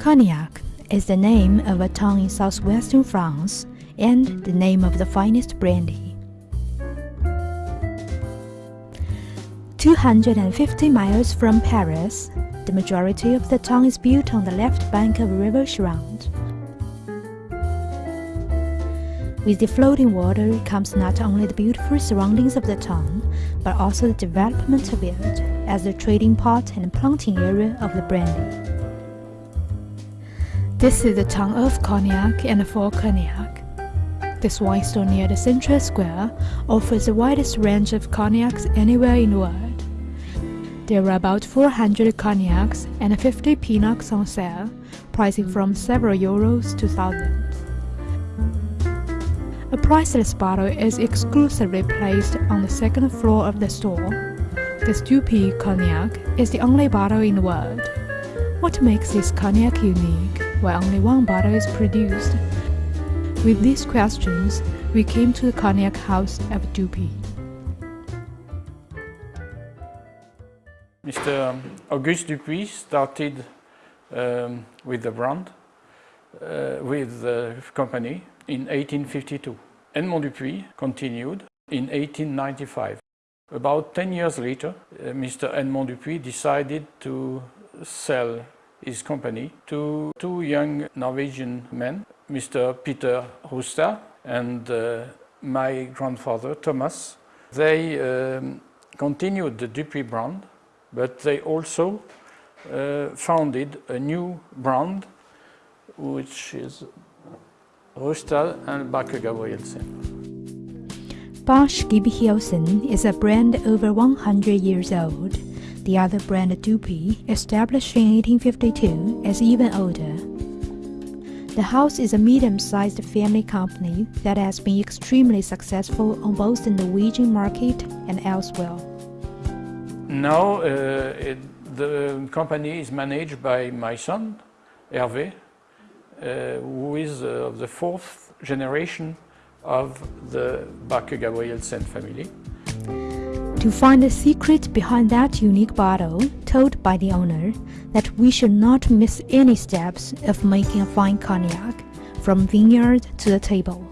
Cognac is the name of a town in southwestern France and the name of the finest brandy. 250 miles from Paris, the majority of the town is built on the left bank of the River Charente. With the floating water comes not only the beautiful surroundings of the town, but also the development of it as the trading port and planting area of the brandy. This is the town of Cognac and Fort Cognac. This wine store near the central square offers the widest range of cognacs anywhere in the world. There are about 400 cognacs and 50 pineaus on sale, pricing from several euros to thousands. A priceless bottle is exclusively placed on the second floor of the store. This Dupuy cognac is the only bottle in the world. What makes this cognac unique, while only one bottle is produced? With these questions, we came to the cognac house of Dupuy. Mr. Auguste Dupuy started um, with the brand, uh, with the company in 1852. Edmond Dupuy continued in 1895. About 10 years later, uh, Mr. Edmond Dupuy decided to sell his company to two young Norwegian men, Mr. Peter Rustad and uh, my grandfather Thomas. They um, continued the Dupuy brand, but they also uh, founded a new brand, which is Rustad and Bache-Gabrielsen. Bosch Gibehelsen is a brand over 100 years old. The other brand Dupuy, established in 1852, is even older. The house is a medium-sized family company that has been extremely successful on both the Norwegian market and elsewhere. Now uh, it, the company is managed by my son, Hervé, uh, who is uh, the fourth generation of the Bache-Gabrielsen family. To find the secret behind that unique bottle, told by the owner that we should not miss any steps of making a fine cognac, from vineyard to the table.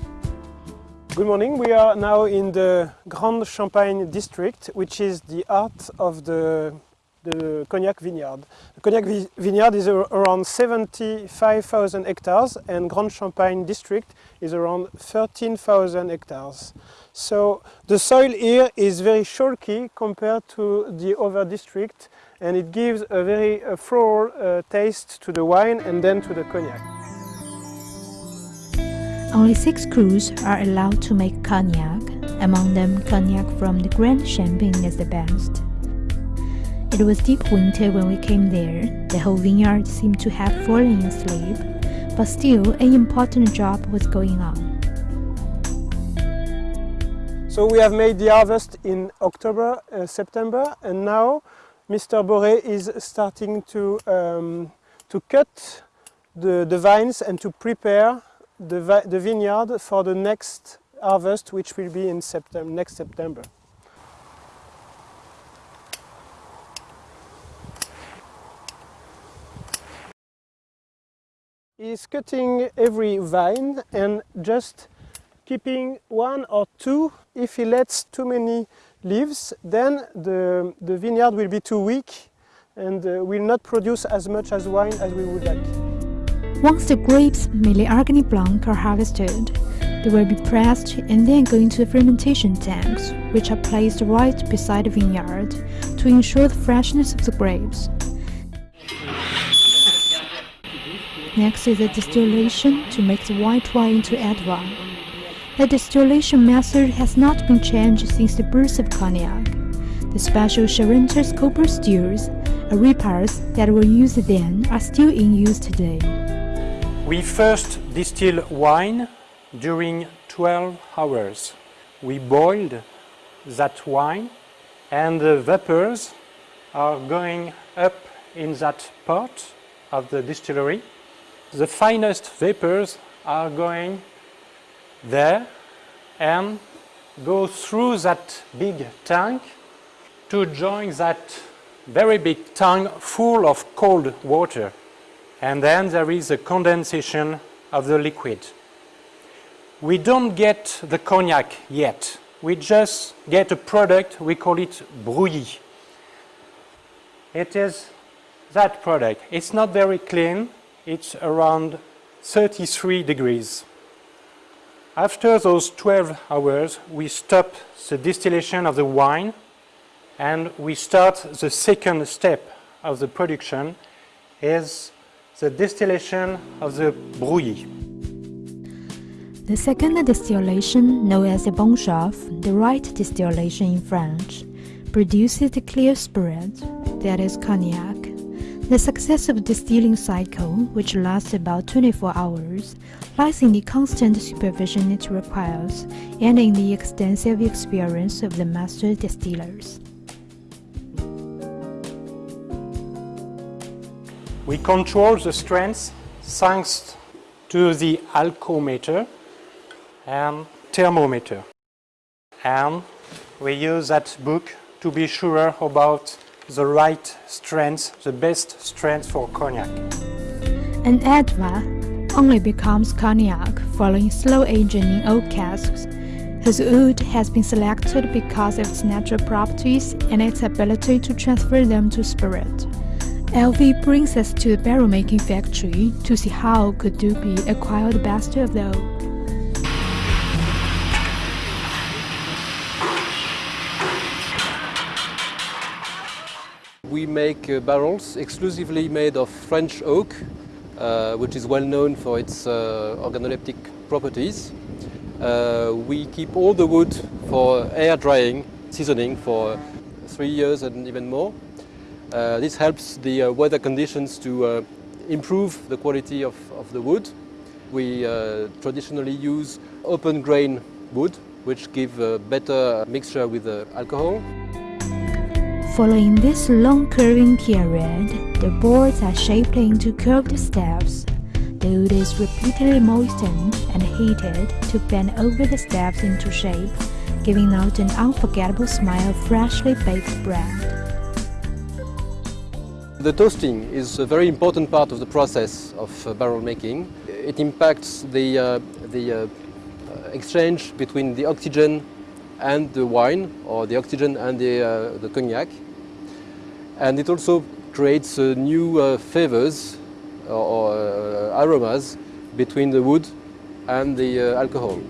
Good morning, we are now in the Grande Champagne district, which is the heart of the the Cognac vineyard. The Cognac vineyard is around 75,000 hectares and Grande Champagne district is around 13,000 hectares. So the soil here is very chalky compared to the other district and it gives a very uh, floral uh, taste to the wine and then to the cognac. Only six crus are allowed to make cognac, among them cognac from the Grande Champagne is the best. It was deep winter when we came there. The whole vineyard seemed to have fallen asleep, but still an important job was going on. So we have made the harvest in October, uh, September, and now Mr. Boré is starting to, um, to cut the, the vines and to prepare the, the vineyard for the next harvest, which will be in September, next September. Is cutting every vine and just keeping one or two. If he lets too many leaves, then the, the vineyard will be too weak and uh, will not produce as much as wine as we would like. Once the grapes, mainly Blanc, are harvested, they will be pressed and then go into the fermentation tanks, which are placed right beside the vineyard to ensure the freshness of the grapes. Next is the distillation to make the white wine into red wine. The distillation method has not been changed since the birth of cognac. The special Charentes copper stills, repairs that were used then, are still in use today. We first distill wine during 12 hours. We boiled that wine and the vapors are going up in that part of the distillery the finest vapors are going there and go through that big tank to join that very big tank full of cold water. and then there is a condensation of the liquid. We don't get the cognac yet. We just get a product, we call it brouillis. It is that product. It's not very clean. It's around 33 degrees. After those 12 hours, we stop the distillation of the wine and we start the second step of the production is the distillation of the brouillis. The second distillation, known as the bonne chauffe, the right distillation in French, produces the clear spirit, that is cognac. The successive distilling cycle, which lasts about 24 hours, lies in the constant supervision it requires and in the extensive experience of the master distillers. We control the strength thanks to the alcometer and thermometer. And we use that book to be sure about the right strength, the best strength for cognac. An Adva only becomes cognac following slow aging in oak casks, whose wood has been selected because of its natural properties and its ability to transfer them to spirit. LV brings us to the barrel making factory to see how Côte d'Upy acquired the best of the oak. We make uh, barrels exclusively made of French oak, uh, which is well known for its uh, organoleptic properties. Uh, we keep all the wood for air drying, seasoning for three years and even more. Uh, this helps the uh, weather conditions to improve the quality of, of the wood. We traditionally use open grain wood, which give a better mixture with the alcohol. Following this long curving period, the boards are shaped into curved steps. The wood is repeatedly moistened and heated to bend over the steps into shape, giving out an unforgettable smell of freshly baked bread. The toasting is a very important part of the process of uh, barrel making. It impacts the, uh, the uh, exchange between the oxygen and the wine, or the oxygen and the, uh, the cognac. And it also creates uh, new uh, flavors or, or aromas between the wood and the alcohol.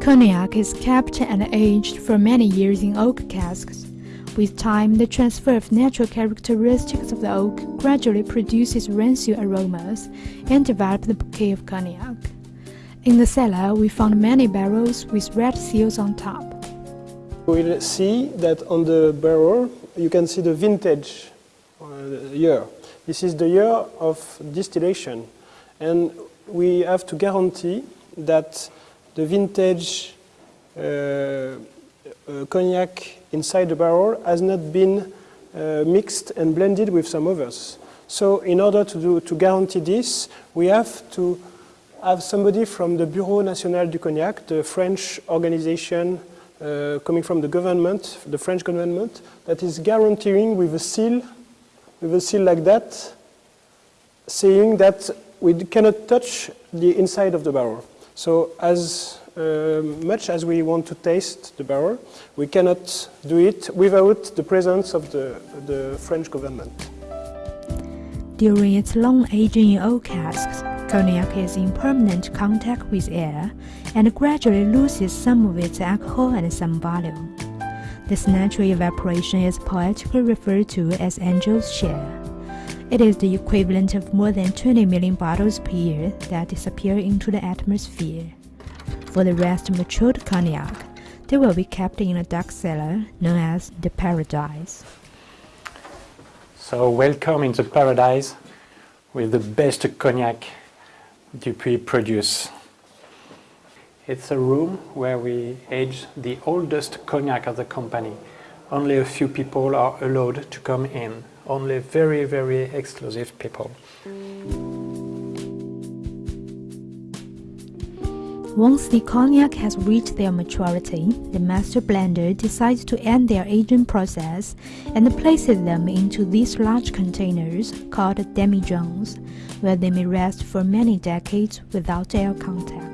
Cognac is kept and aged for many years in oak casks. With time, the transfer of natural characteristics of the oak gradually produces rancio aromas and develops the bouquet of cognac. In the cellar, we found many barrels with red seals on top. We'll see that on the barrel you can see the vintage uh, year. This is the year of distillation and we have to guarantee that the vintage uh, uh, cognac inside the barrel has not been uh, mixed and blended with some others. So in order to, do, to guarantee this, we have to have somebody from the Bureau National du Cognac, the French organization uh, coming from the government, the French government, that is guaranteeing with a seal, with a seal like that, saying that we cannot touch the inside of the barrel. So as uh, much as we want to taste the barrel, we cannot do it without the presence of the, the French government. During its long aging in oak casks, cognac is in permanent contact with air and gradually loses some of its alcohol and some volume. This natural evaporation is poetically referred to as angel's share. It is the equivalent of more than 20 million bottles per year that disappear into the atmosphere. For the rest matured cognac, they will be kept in a dark cellar known as the paradise. So welcome in the paradise with the best cognac Dupuy produce. It's a room where we age the oldest cognac of the company. Only a few people are allowed to come in. Only very, very exclusive people. Once the cognac has reached their maturity, the master blender decides to end their aging process and places them into these large containers called demijohns, where they may rest for many decades without air contact.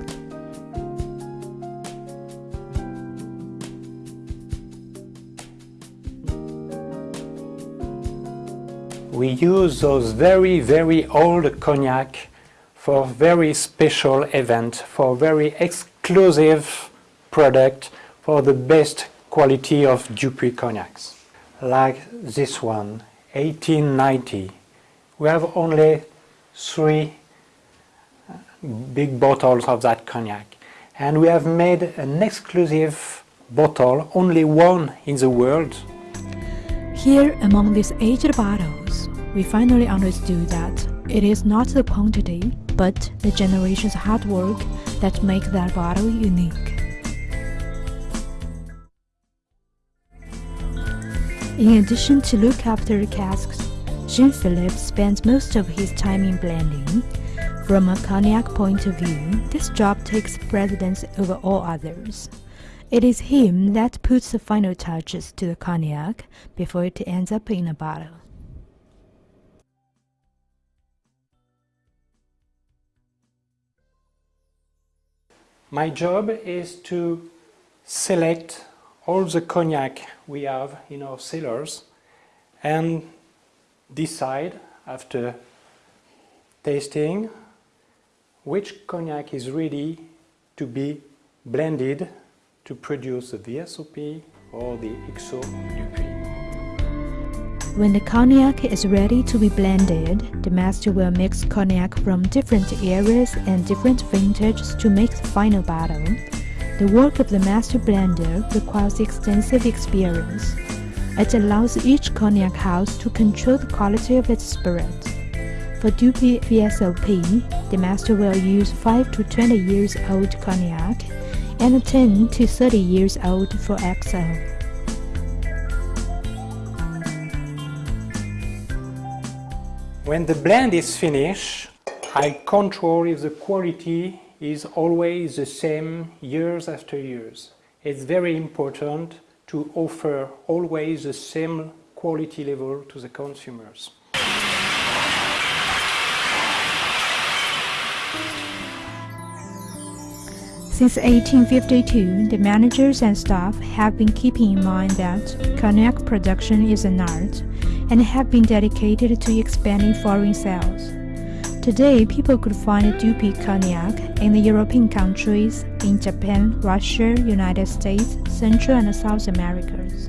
We use those very, very old cognac for very special event, for very exclusive product, for the best quality of Dupuy cognacs. Like this one, 1890. We have only three big bottles of that cognac. And we have made an exclusive bottle, only one in the world. Here, among these aged bottles, we finally understood that it is not the quantity, but the generation's hard work that make that bottle unique. In addition to look after the casks, Jean-Philippe spends most of his time in blending. From a cognac point of view, this job takes precedence over all others. It is him that puts the final touches to the cognac before it ends up in a bottle. My job is to select all the cognac we have in our cellars and decide after tasting which cognac is ready to be blended to produce the VSOP or the XO Dupuy. When the cognac is ready to be blended, the master will mix cognac from different areas and different vintages to make the final bottle. The work of the master blender requires extensive experience. It allows each cognac house to control the quality of its spirit. For Dupuy VSOP, the master will use 5 to 20 years old cognac and 10 to 30 years old for XO. When the blend is finished, I control if the quality is always the same years after years. It's very important to offer always the same quality level to the consumers. Since 1852, the managers and staff have been keeping in mind that cognac production is an art and have been dedicated to expanding foreign sales. Today, people could find Dupuy cognac in the European countries, in Japan, Russia, United States, Central and South Americas.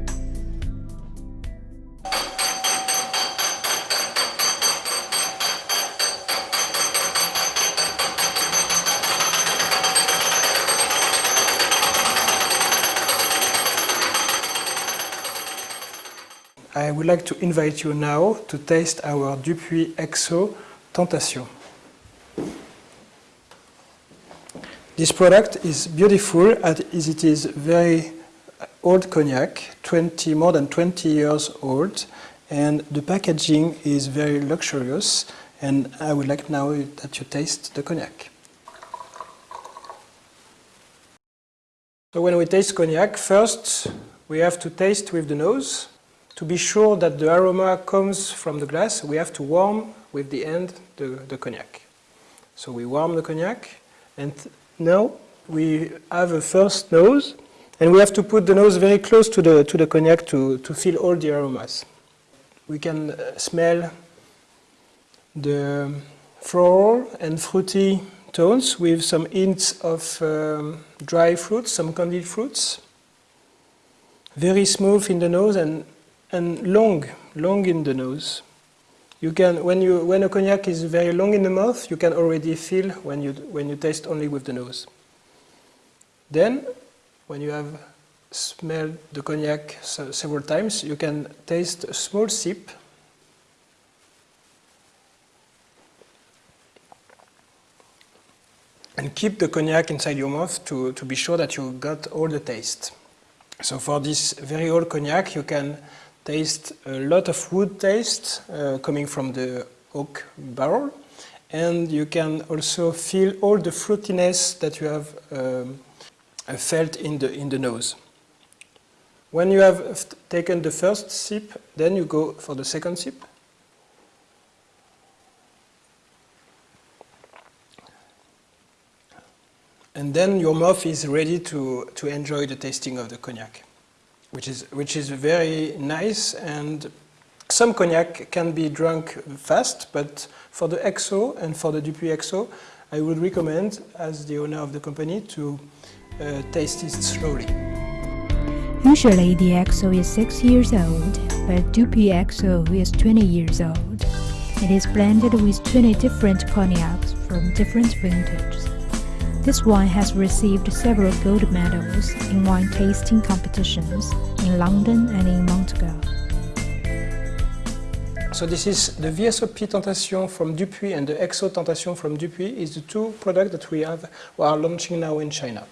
I would like to invite you now to taste our Dupuy XO Tentation. This product is beautiful as it is very old cognac, 20, more than 20 years old, and the packaging is very luxurious, and I would like now that you taste the cognac. So when we taste cognac, first we have to taste with the nose. To be sure that the aroma comes from the glass, we have to warm with the end the, the cognac. So we warm the cognac and now we have a first nose and we have to put the nose very close to the, to the cognac to, to feel all the aromas. We can uh, smell the floral and fruity tones with some hints of um, dry fruits, some candied fruits. Very smooth in the nose and and long, long in the nose. You can, when, you, when a cognac is very long in the mouth, you can already feel when you, when you taste only with the nose. Then, when you have smelled the cognac several times, you can taste a small sip. And keep the cognac inside your mouth to, to be sure that you got all the taste. So for this very old cognac, you can taste a lot of wood taste uh, coming from the oak barrel and you can also feel all the fruitiness that you have um, felt in the, in the nose. When you have taken the first sip, then you go for the second sip. And then your mouth is ready to, to enjoy the tasting of the cognac, which is, which is very nice. And some cognac can be drunk fast, but for the XO and for the Dupuy XO, I would recommend, as the owner of the company, to uh, taste it slowly. Usually the XO is 6 years old, but Dupuy XO is 20 years old. It is blended with 20 different cognacs from different vintages. This wine has received several gold medals in wine tasting competitions in London and in Montreal. So this is the VSOP Tentation from Dupuy and the XO Tentation from Dupuy is the two products that we have we are launching now in China.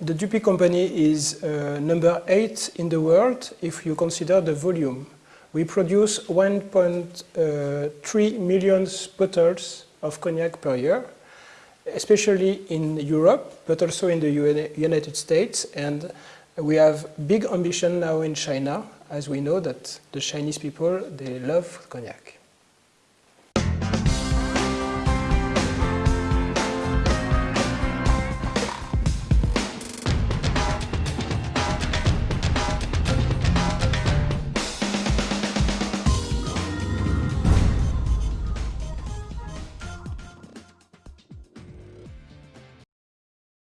The Dupuy company is uh, number 8 in the world if you consider the volume. We produce 1.3 million bottles of cognac per year, especially in Europe, but also in the United States. And we have big ambition now in China, as we know that the Chinese people, they love cognac.